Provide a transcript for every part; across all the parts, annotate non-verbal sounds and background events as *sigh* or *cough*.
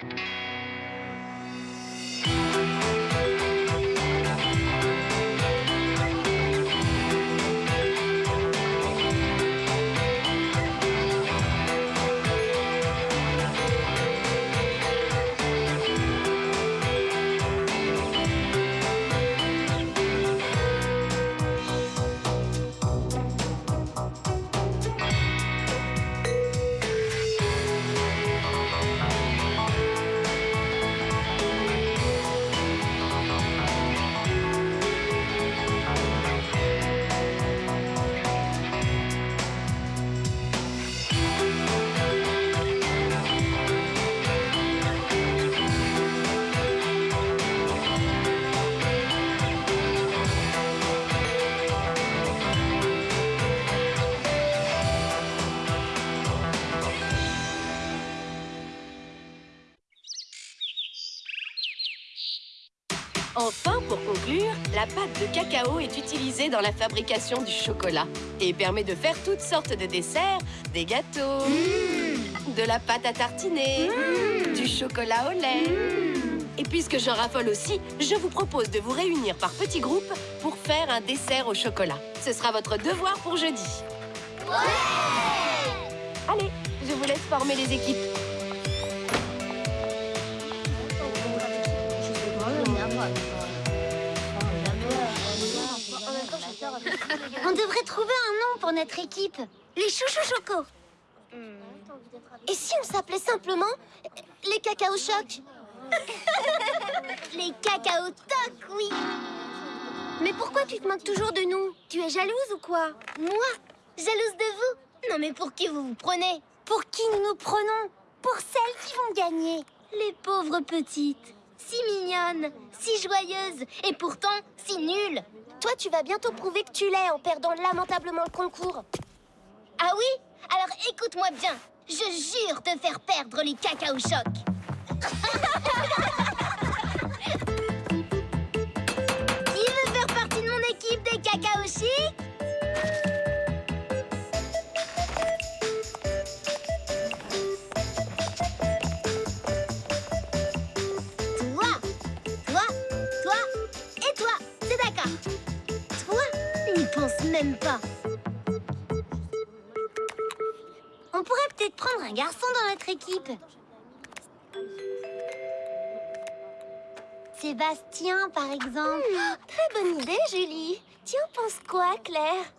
Enfin, pour conclure, la pâte de cacao est utilisée dans la fabrication du chocolat et permet de faire toutes sortes de desserts, des gâteaux, de la pâte à tartiner, du chocolat au lait. Et puisque j'en raffole aussi, je vous propose de vous réunir par petits groupes pour faire un dessert au chocolat. Ce sera votre devoir pour jeudi. Allez, je vous laisse former les équipes. On devrait trouver un nom pour notre équipe. Les chouchous chocos. Et si on s'appelait simplement les cacao chocs? *laughs* Les cacao tocs, oui. Mais pourquoi tu te moques toujours de nous? Tu es jalouse ou quoi? Moi? Jalouse de vous? Non mais pour qui vous vous prenez? Pour qui nous nous prenons? Pour celles qui vont gagner. Les pauvres petites. Si mignonnes, si joyeuses et pourtant si nulles. Toi, tu vas bientôt prouver que tu l'es en perdant lamentablement le concours. Ah oui? Alors écoute-moi bien. Je jure de faire perdre les cacao chocs. *laughs* même pas. On pourrait peut-être prendre un garçon dans notre équipe. Sébastien, par exemple. très bonne idée, Julie. Tu en penses quoi, Claire?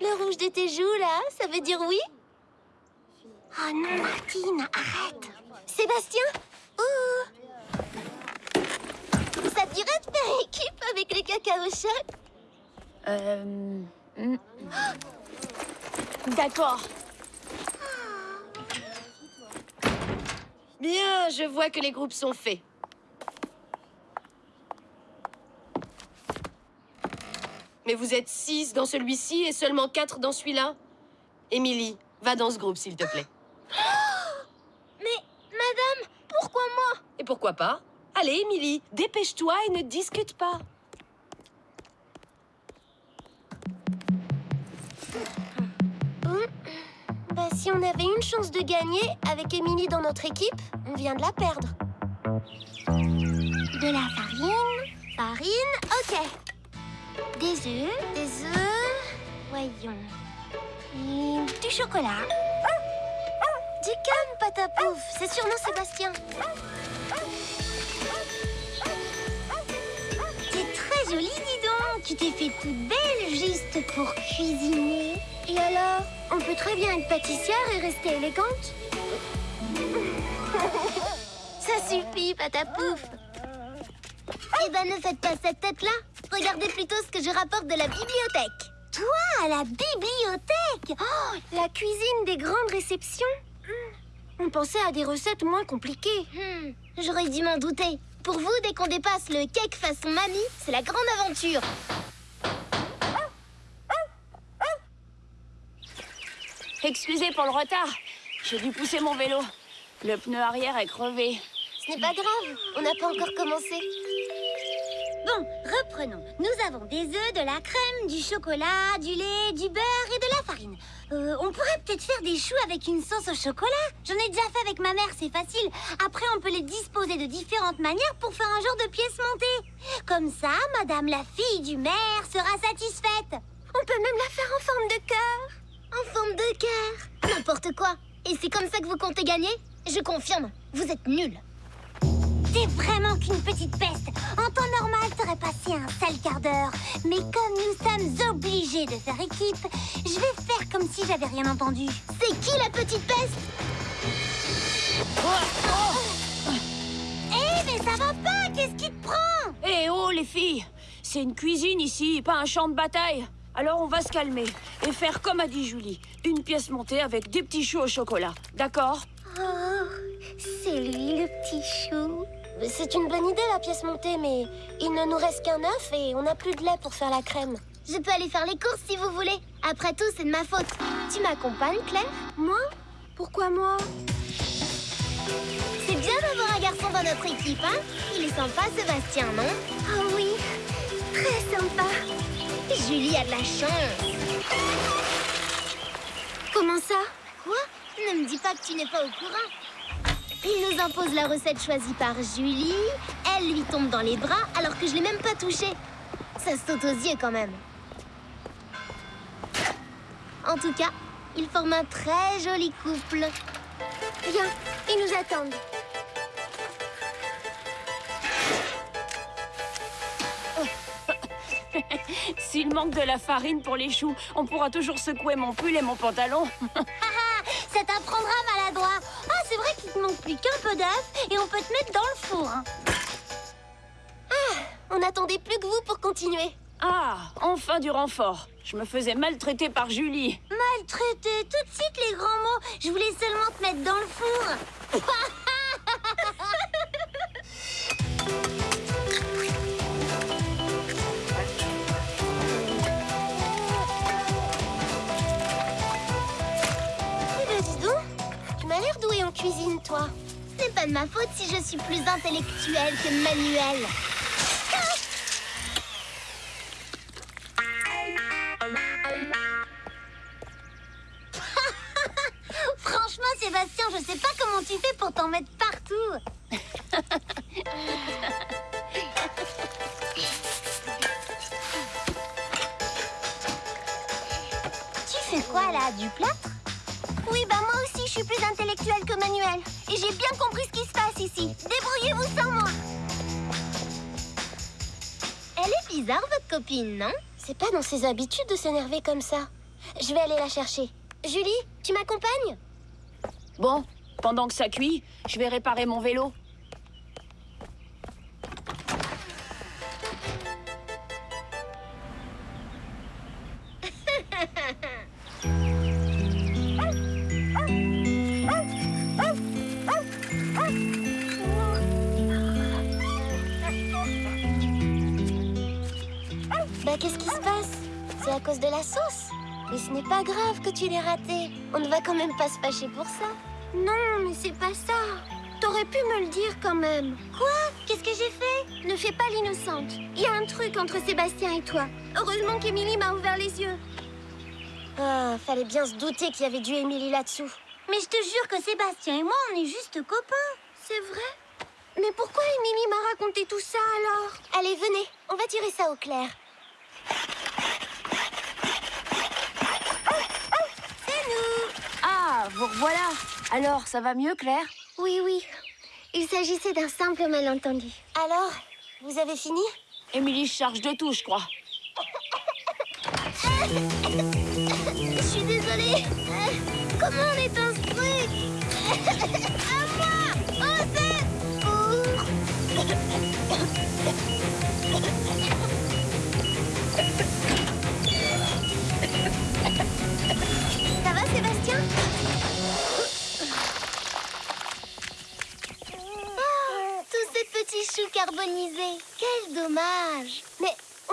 Le rouge de tes joues, là, ça veut dire oui? Oh non, Martine, arrête Sébastien? Ouh Ça te dirait de faire équipe avec les cacao chocs? Euh... hmm. D'accord. Bien, je vois que les groupes sont faits. Mais vous êtes six dans celui-ci et seulement quatre dans celui-là Émilie, va dans ce groupe, s'il te plaît. *gasps* Mais, madame, pourquoi moi? Et pourquoi pas? Allez, Émilie, dépêche-toi et ne discute pas. Si on avait une chance de gagner avec Émilie dans notre équipe, on vient de la perdre. De la farine, farine, ok. Des œufs, des œufs, voyons. Du chocolat. Du calme, patapouf, c'est sûrement Sébastien. C'est très joli, dis donc. Tu t'es fait toute belle juste pour cuisiner. Et alors, on peut très bien être pâtissière et rester élégante. *laughs* Ça suffit, patapouf. Eh ben, ne faites pas cette tête-là. Regardez plutôt ce que je rapporte de la bibliothèque. Toi, à la bibliothèque Oh, la cuisine des grandes réceptions Hmm. On pensait à des recettes moins compliquées. Hmm, J'aurais dû m'en douter. Pour vous, dès qu'on dépasse le cake façon mamie, c'est la grande aventure. Excusez pour le retard. J'ai dû pousser mon vélo. Le pneu arrière est crevé. Ce n'est pas grave, on n'a pas encore commencé. Bon, reprenons. Nous avons des œufs, de la crème, du chocolat, du lait, du beurre et de la farine. Euh, on pourrait peut-être faire des choux avec une sauce au chocolat. J'en ai déjà fait avec ma mère, c'est facile. Après, on peut les disposer de différentes manières pour faire un genre de pièce montée. Comme ça, madame la fille du maire sera satisfaite. On peut même la faire en forme de cœur. En forme de cœur N'importe quoi. Et c'est comme ça que vous comptez gagner? Je confirme, vous êtes nuls. T'es vraiment qu'une petite peste. En temps normal, t'aurais passé un sale quart d'heure. Mais comme nous sommes obligés de faire équipe, je vais faire comme si j'avais rien entendu. C'est qui la petite peste? Eh, mais ça va pas Qu'est-ce qui te prend? Eh oh, les filles C'est une cuisine ici, pas un champ de bataille. Alors on va se calmer et faire comme a dit Julie. Une pièce montée avec des petits choux au chocolat. D'accord? Oh, c'est lui le petit chou. C'est une bonne idée la pièce montée, mais il ne nous reste qu'un œuf et on n'a plus de lait pour faire la crème. Je peux aller faire les courses si vous voulez. Après tout, c'est de ma faute. Tu m'accompagnes, Claire? Moi? Pourquoi moi? C'est bien d'avoir un garçon dans notre équipe, hein? Il est sympa, Sébastien, non? Oh oui, très sympa. Julie a de la chance. Comment ça? Quoi? Ne me dis pas que tu n'es pas au courant. Il nous impose la recette choisie par Julie. Elle lui tombe dans les bras alors que je l'ai même pas touchée. Ça saute aux yeux quand même. En tout cas, ils forment un très joli couple. Viens, ils nous attendent. S'il manque de la farine pour les choux, on pourra toujours secouer mon pull et mon pantalon. *laughs* Ça t'apprendra maladroit. Ah, c'est vrai qu'il te manque plus qu'un peu d'œuf et on peut te mettre dans le four. hein. Ah, on n'attendait plus que vous pour continuer. Ah, enfin du renfort. Je me faisais maltraiter par Julie. Maltraité, tout de suite les grands mots. Je voulais seulement te mettre dans le four. *laughs* toi. Ce n'est pas de ma faute si je suis plus intellectuelle que manuelle. *laughs* Franchement, Sébastien, je sais pas comment tu fais pour t'en mettre partout. Plus intellectuelle que Manuel. Et j'ai bien compris ce qui se passe ici. Débrouillez-vous sans moi. Elle est bizarre, votre copine, non? C'est pas dans ses habitudes de s'énerver comme ça. Je vais aller la chercher. Julie, tu m'accompagnes? Bon, pendant que ça cuit, je vais réparer mon vélo. Qu'est-ce qui se passe C'est à cause de la sauce Mais ce n'est pas grave que tu l'aies raté. On ne va quand même pas se fâcher pour ça. Non, mais c'est pas ça. T'aurais pu me le dire quand même. Quoi Qu'est-ce que j'ai fait Ne fais pas l'innocente. Il y a un truc entre Sébastien et toi. Heureusement qu'Émilie m'a ouvert les yeux. Ah, fallait bien se douter qu'il y avait du Émilie là-dessous. Mais je te jure que Sébastien et moi, on est juste copains. C'est vrai Mais pourquoi Émilie m'a raconté tout ça alors? Allez, venez, on va tirer ça au clair. C'est nous Ah, vous revoilà. Alors, ça va mieux, Claire? Oui, oui. Il s'agissait d'un simple malentendu. Alors, vous avez fini? Émilie charge de tout, je crois. Je suis désolée. Comment on éteint ce truc? À moi Au secours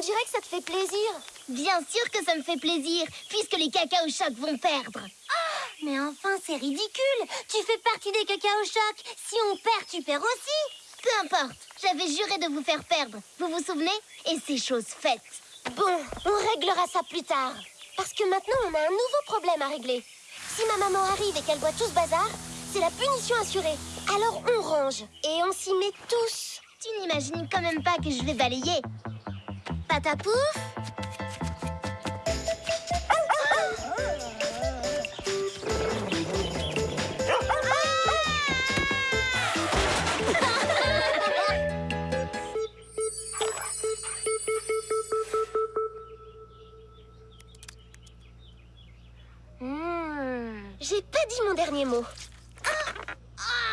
dirait que ça te fait plaisir. Bien sûr que ça me fait plaisir, puisque les cacao chocs vont perdre. Ah, mais enfin, c'est ridicule. Tu fais partie des cacao chocs. Si on perd, tu perds aussi. Peu importe. J'avais juré de vous faire perdre. Vous vous souvenez? Et c'est chose faite. Bon, on réglera ça plus tard. Parce que maintenant, on a un nouveau problème à régler. Si ma maman arrive et qu'elle voit tout ce bazar, c'est la punition assurée. Alors on range et on s'y met tous. Tu n'imagines quand même pas que je vais balayer. Patapouf Hmm, J'ai pas dit mon dernier mot.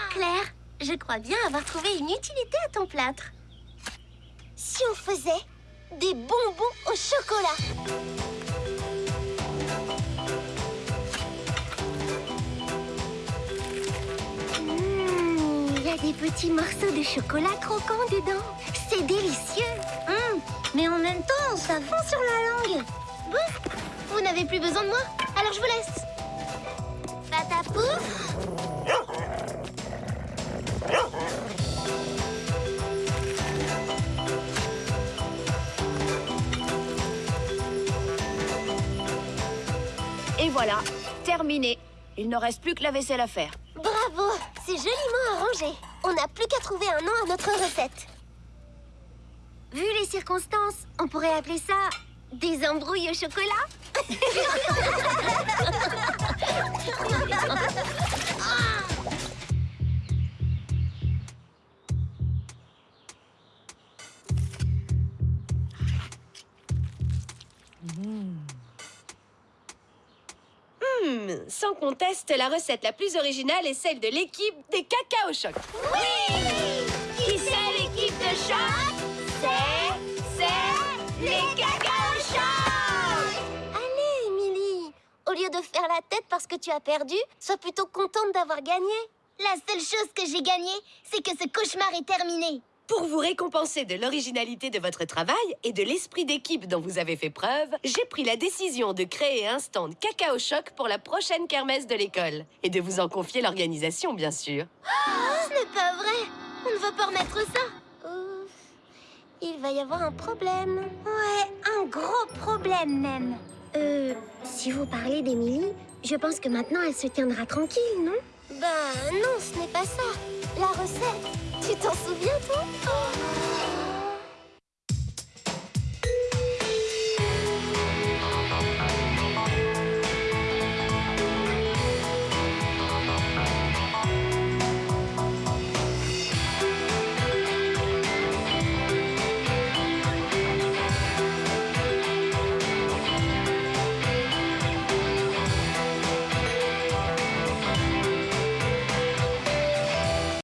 Claire, je crois bien avoir trouvé une utilité à ton plâtre. Si on faisait des bonbons au chocolat Mmh, Il y a des petits morceaux de chocolat croquants dedans. C'est délicieux. Mmh, mais en même temps, ça fond sur la langue. Bon, vous n'avez plus besoin de moi, alors je vous laisse. Patapouf voilà, terminé. Il ne reste plus que la vaisselle à faire. Bravo C'est joliment arrangé. On n'a plus qu'à trouver un nom à notre recette. Vu les circonstances, on pourrait appeler ça des embrouilles au chocolat Hmm, *laughs* *laughs* *laughs* sans conteste, la recette la plus originale est celle de l'équipe des cacao choc. Qui c'est l'équipe de choc C'est... c'est... les cacao chocs Allez, Émilie Au lieu de faire la tête parce que tu as perdu, sois plutôt contente d'avoir gagné. La seule chose que j'ai gagnée, c'est que ce cauchemar est terminé. Pour vous récompenser de l'originalité de votre travail et de l'esprit d'équipe dont vous avez fait preuve, j'ai pris la décision de créer un stand Cacao Choc pour la prochaine kermesse de l'école. Et de vous en confier l'organisation, bien sûr. Ce n'est pas vrai On ne va pas remettre ça Ouf. Il va y avoir un problème. Ouais, un gros problème même. Euh, si vous parlez d'Émilie, je pense que maintenant elle se tiendra tranquille, non? Ben non, ce n'est pas ça. La recette, tu t'en souviens, toi?